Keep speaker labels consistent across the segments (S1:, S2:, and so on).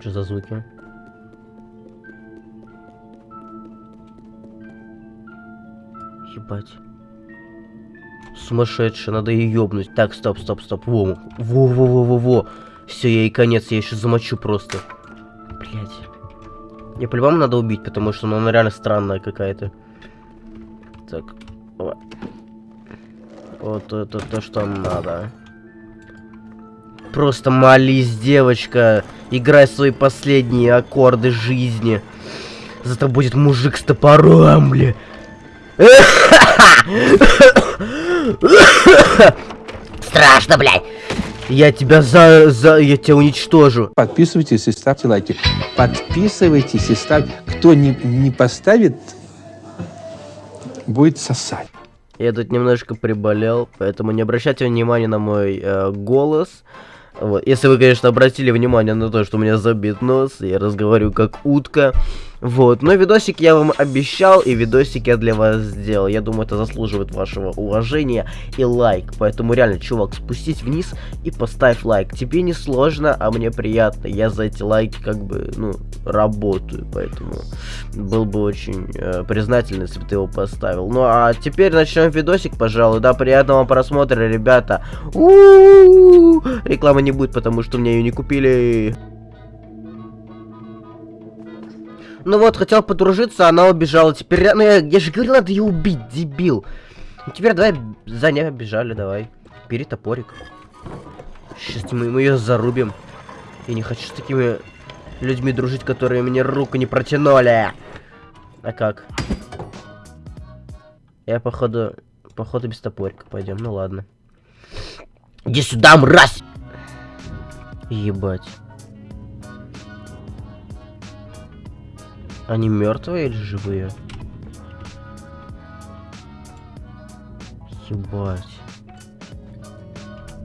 S1: Что за звуки? Ебать. Сумасшедшая, надо ее ёбнуть. Так, стоп, стоп, стоп. Во, во, во, во, во, во. Все, я и конец, я еще замочу просто. Блять. Я по-любому надо убить, потому что ну, она реально странная какая-то. Так. Вот это то, что надо. Просто молись, девочка. Играй свои последние аккорды жизни. Завтра будет мужик с топором, бля. Страшно, блядь. Я тебя за, за, я тебя уничтожу.
S2: Подписывайтесь и ставьте лайки. Подписывайтесь и ставьте. Кто не, не поставит, будет сосать.
S1: Я тут немножко приболел, поэтому не обращайте внимания на мой э, голос. Вот. Если вы, конечно, обратили внимание на то, что у меня забит нос, я разговариваю как утка. Вот, но видосик я вам обещал, и видосик я для вас сделал. Я думаю, это заслуживает вашего уважения и лайк. Поэтому реально, чувак, спустись вниз и поставь лайк. Тебе не сложно, а мне приятно. Я за эти лайки как бы, ну, работаю. Поэтому был бы очень э, признателен, если бы ты его поставил. Ну, а теперь начнем видосик, пожалуй. Да, приятного просмотра, ребята. У -у -у! Рекламы не будет, потому что мне ее не купили. Ну вот, хотел подружиться, она убежала. Теперь, ну я, я же говорил, надо ее убить, дебил. Ну, теперь давай за ней бежали, давай. Бери топорик. Сейчас мы, мы ее зарубим. Я не хочу с такими людьми дружить, которые мне руку не протянули. А как? Я, походу, походу без топорика пойдем. Ну ладно. Иди сюда, мразь! Ебать. Они мертвые или живые? Ебать.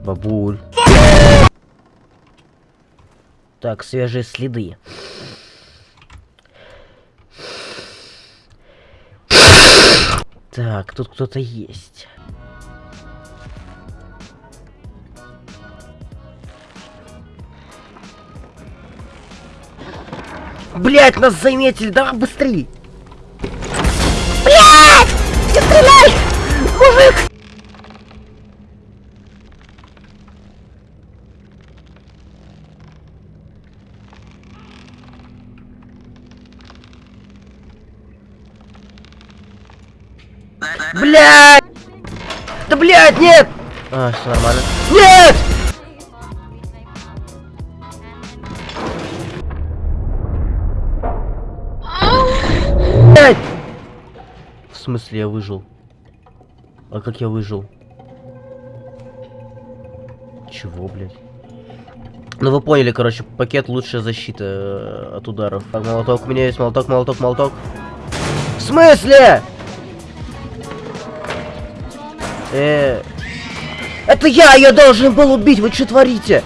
S1: Бабуль. Так, свежие следы. Так, тут кто-то есть. Блять, нас заметили, давай быстрее! Блять! Не стреляй! Мужик! Блять! Да блять, нет! А, все нормально. Нет! Смысле я выжил? А как я выжил? Чего, блядь? Ну вы поняли, короче, пакет лучшая защита э, от ударов. Так, молоток, у меня есть молоток, молоток, молоток. В смысле? Э, это я ее должен был убить, вы что творите?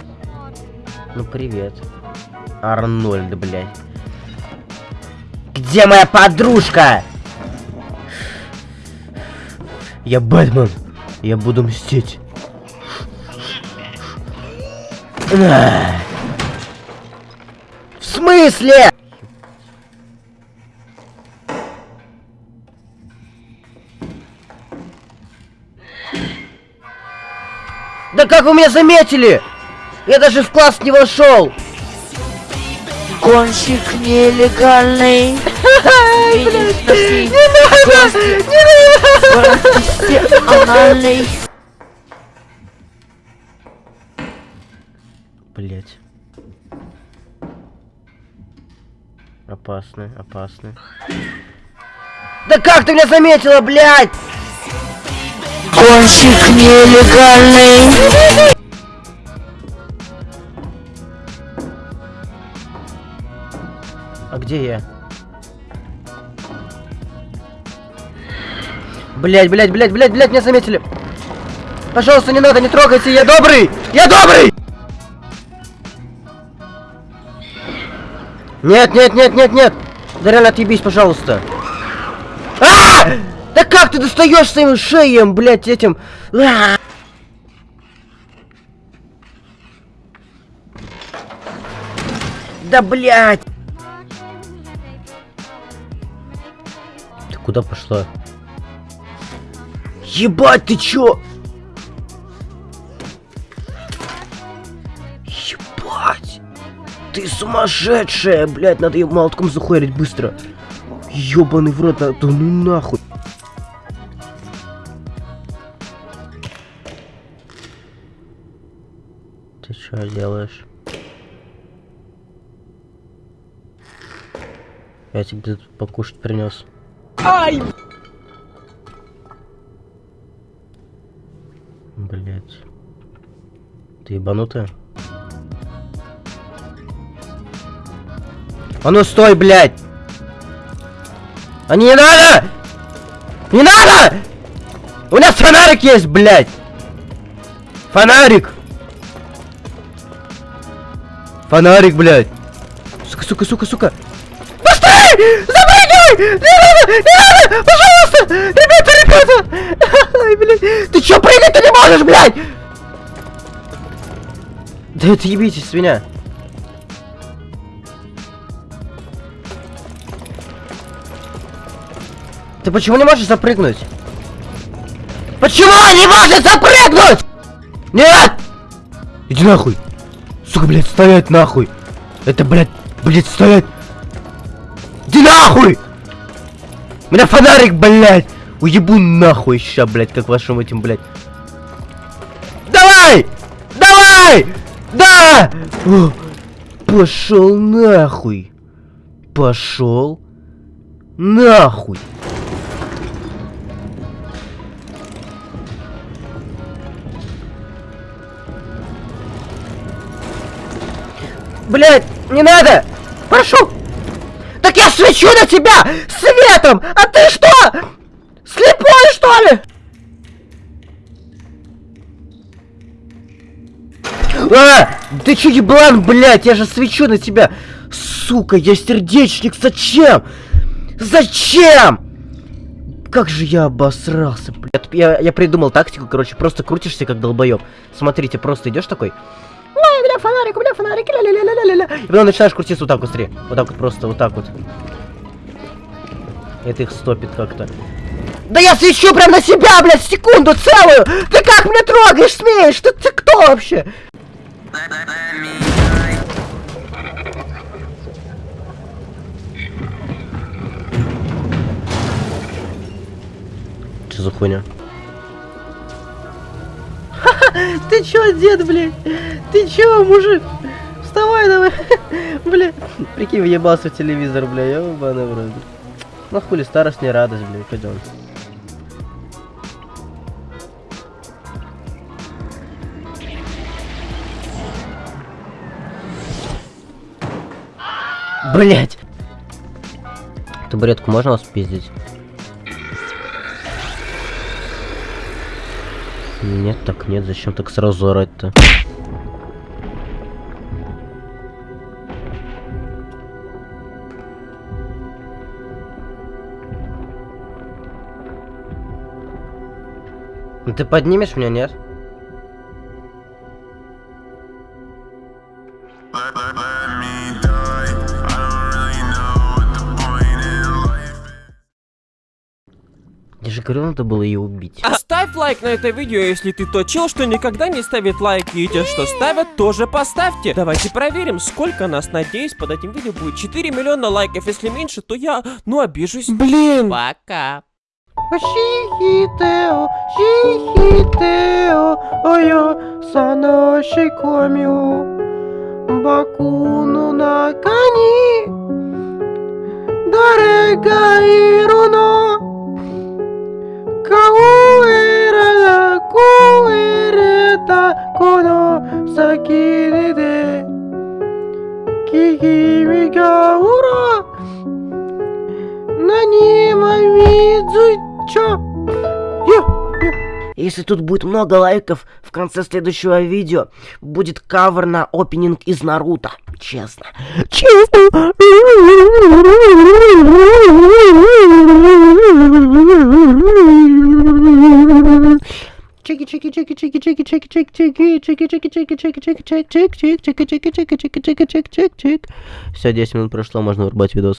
S1: Ну привет. Арнольд, блядь. Где моя подружка? Я Бэтмен. Я буду мстить. В смысле? Да как вы меня заметили? Я даже в класс не вошел.
S3: Гонщик нелегальный.
S1: Не надо! Не надо!
S3: Анальный.
S1: Блять. Опасно, опасно. Да как ты меня заметила, блядь?
S3: Гонщик нелегальный.
S1: А где я? Блять, блять, блять, блять, блять, меня заметили. Пожалуйста, не надо, не трогайте, я добрый! Я добрый! Нет, нет, нет, нет, нет! Да реально отъебись, пожалуйста. А! Да как ты достаешь своим шеем, блять, этим? А! Да блять! Ты куда пошла? Ебать, ты чё? Ебать! Ты сумасшедшая, блядь, надо ее молотком захуярить быстро. Ёбаный в рот, да ну нахуй. Ты что делаешь? Я тебе тут покушать принес.
S4: Ай!
S1: Блять. Ты ебанутая? А ну стой, блядь! А не надо! Не надо! У нас фонарик есть, блядь! Фонарик! Фонарик, блядь! Сука, сука, сука, сука! Постой! Запрыгивай! Не надо! Не надо! Пожалуйста! Ребята, ребята! Ай, блядь! Ты чё прыгать-то не можешь, блядь? Да это ебитесь с меня. Ты почему не можешь запрыгнуть? Почему не можешь запрыгнуть? Нет! Иди нахуй! Сука, блядь, стоять нахуй! Это, блядь, блядь, стоять! Иди нахуй! У меня фонарик, блядь! Уебу нахуй ща, блядь, как вашим этим, блядь. Давай! Давай! Да! Пошел нахуй! Пошел нахуй! Блять, не надо! Прошу! Свечу на тебя светом! А ты что? Слепой, что ли? А! Ты че еблан, блядь? Я же свечу на тебя! Сука, я сердечник, зачем? Зачем? Как же я обосрался, блядь. Я, я придумал тактику, короче, просто крутишься как долбоеб. Смотрите, просто идешь такой. Ой, бля, фонарик, у меня фонарик, ля ля ля ля ля ля И потом начинаешь крутиться вот так вот, смотри. Вот так вот просто, вот так вот. Это их стопит как-то. Да я свечу прям на себя, блядь, секунду целую! Ты как меня трогаешь, смеешь? Ты, ты кто вообще? Что за хуйня? Ты чё, дед, блядь? Ты чё, мужик? Вставай давай. Бля. Прикинь, въебался в телевизор, бля, я ебаный в рот. Ну хули, старость не радость, бля, пойдем. Блять! Табуретку можно вас пиздить? Нет, так нет, зачем так сразу орать-то? Ну ты поднимешь меня, нет? Же говорил, надо было ее убить.
S4: Ставь лайк на это видео, если ты тот чел, что никогда не ставит лайки, и те, что ставят, тоже поставьте. Давайте проверим, сколько нас, надеюсь, под этим видео будет 4 миллиона лайков. Если меньше, то я, ну, обижусь. Блин. Пока.
S1: Shihiteo, shihiteo, oyo, sano shikomyo, baku no naka Если тут будет много лайков, в конце следующего видео будет кавер на опенинг из Наруто. Честно. Честно. Чики-чики-чики-чики. чики, чики, чики, чики, чики, чики, чики, чики, чики, чики, чик, чик, чик, чики, чики, чики, чики, чики, чик, чик. Все, 10 минут прошло, можно врубать видос.